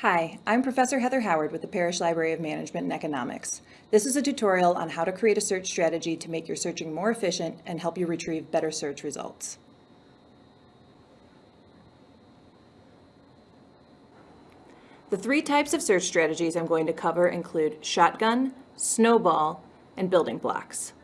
Hi, I'm Professor Heather Howard with the Parrish Library of Management and Economics. This is a tutorial on how to create a search strategy to make your searching more efficient and help you retrieve better search results. The three types of search strategies I'm going to cover include shotgun, snowball, and building blocks.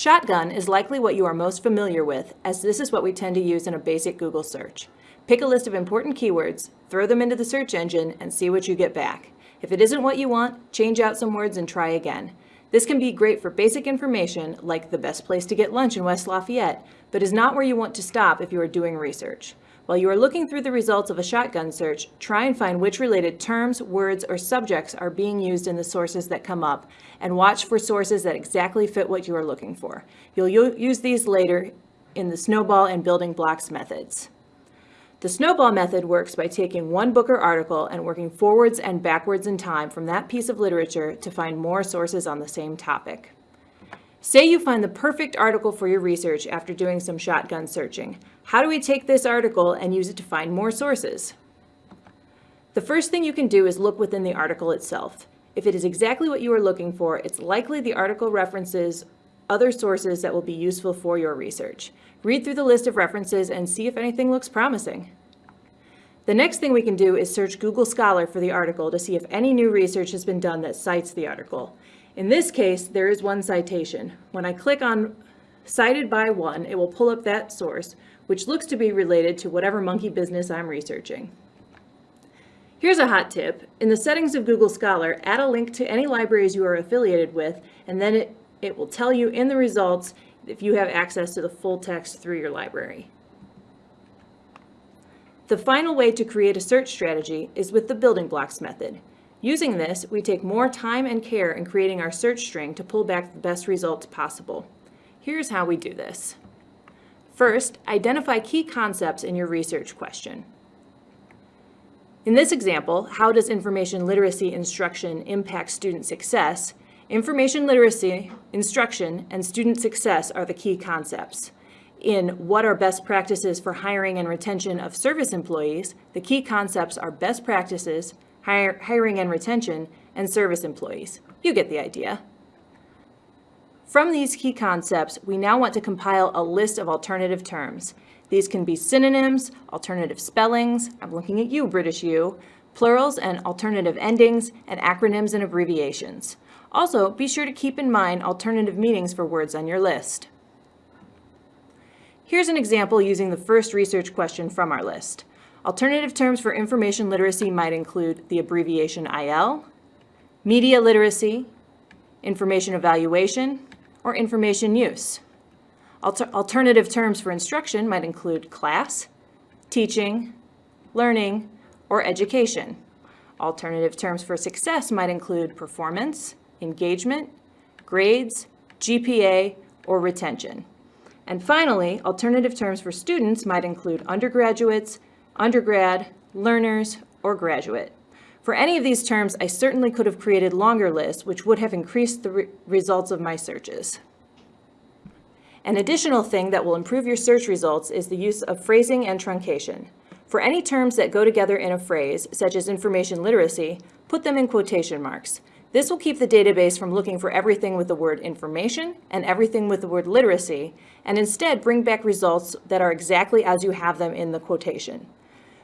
Shotgun is likely what you are most familiar with, as this is what we tend to use in a basic Google search. Pick a list of important keywords, throw them into the search engine, and see what you get back. If it isn't what you want, change out some words and try again. This can be great for basic information, like the best place to get lunch in West Lafayette, but is not where you want to stop if you are doing research. While you are looking through the results of a shotgun search, try and find which related terms, words, or subjects are being used in the sources that come up, and watch for sources that exactly fit what you are looking for. You'll use these later in the snowball and building blocks methods. The snowball method works by taking one book or article and working forwards and backwards in time from that piece of literature to find more sources on the same topic. Say you find the perfect article for your research after doing some shotgun searching. How do we take this article and use it to find more sources? The first thing you can do is look within the article itself. If it is exactly what you are looking for, it's likely the article references other sources that will be useful for your research. Read through the list of references and see if anything looks promising. The next thing we can do is search Google Scholar for the article to see if any new research has been done that cites the article. In this case, there is one citation. When I click on Cited by One, it will pull up that source, which looks to be related to whatever monkey business I'm researching. Here's a hot tip. In the settings of Google Scholar, add a link to any libraries you are affiliated with, and then it it will tell you in the results if you have access to the full text through your library. The final way to create a search strategy is with the building blocks method. Using this, we take more time and care in creating our search string to pull back the best results possible. Here's how we do this. First, identify key concepts in your research question. In this example, how does information literacy instruction impact student success, Information literacy, instruction, and student success are the key concepts. In what are best practices for hiring and retention of service employees, the key concepts are best practices, hire, hiring and retention, and service employees. You get the idea. From these key concepts, we now want to compile a list of alternative terms. These can be synonyms, alternative spellings, I'm looking at you, British you, plurals and alternative endings, and acronyms and abbreviations. Also, be sure to keep in mind alternative meanings for words on your list. Here's an example using the first research question from our list. Alternative terms for information literacy might include the abbreviation IL, media literacy, information evaluation, or information use. Alter alternative terms for instruction might include class, teaching, learning, or education. Alternative terms for success might include performance, engagement, grades, GPA, or retention. And finally, alternative terms for students might include undergraduates, undergrad, learners, or graduate. For any of these terms, I certainly could have created longer lists, which would have increased the re results of my searches. An additional thing that will improve your search results is the use of phrasing and truncation. For any terms that go together in a phrase, such as information literacy, put them in quotation marks. This will keep the database from looking for everything with the word information and everything with the word literacy, and instead bring back results that are exactly as you have them in the quotation.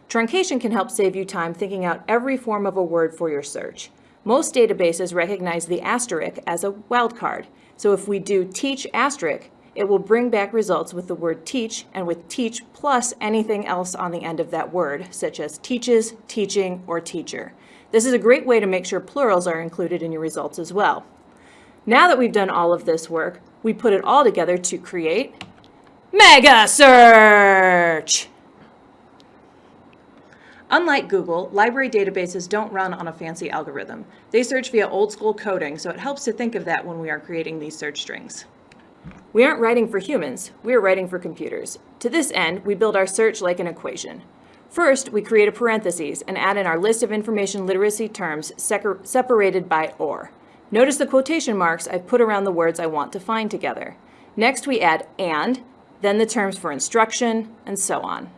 Truncation can help save you time thinking out every form of a word for your search. Most databases recognize the asterisk as a wildcard, so if we do teach asterisk, it will bring back results with the word teach and with teach plus anything else on the end of that word, such as teaches, teaching, or teacher. This is a great way to make sure plurals are included in your results as well. Now that we've done all of this work, we put it all together to create Mega Search! Unlike Google, library databases don't run on a fancy algorithm. They search via old school coding, so it helps to think of that when we are creating these search strings. We aren't writing for humans, we are writing for computers. To this end, we build our search like an equation. First, we create a parentheses and add in our list of information literacy terms separated by OR. Notice the quotation marks I've put around the words I want to find together. Next, we add AND, then the terms for instruction, and so on.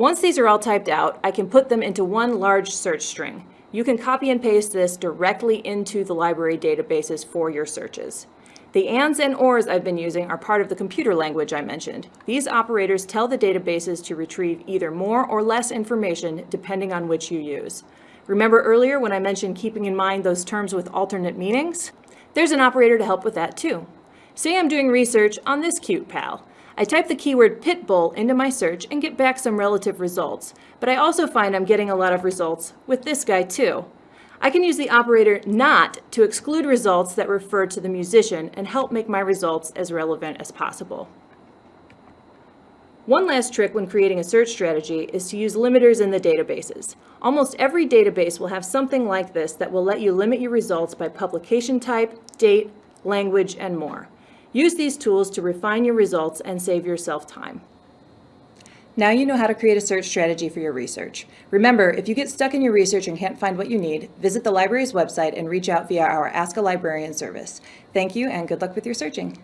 Once these are all typed out, I can put them into one large search string. You can copy and paste this directly into the library databases for your searches. The ands and ors I've been using are part of the computer language I mentioned. These operators tell the databases to retrieve either more or less information depending on which you use. Remember earlier when I mentioned keeping in mind those terms with alternate meanings? There's an operator to help with that too. Say I'm doing research on this cute pal. I type the keyword pit bull into my search and get back some relative results, but I also find I'm getting a lot of results with this guy too. I can use the operator not to exclude results that refer to the musician and help make my results as relevant as possible. One last trick when creating a search strategy is to use limiters in the databases. Almost every database will have something like this that will let you limit your results by publication type, date, language, and more. Use these tools to refine your results and save yourself time. Now you know how to create a search strategy for your research. Remember, if you get stuck in your research and can't find what you need, visit the library's website and reach out via our Ask a Librarian service. Thank you and good luck with your searching.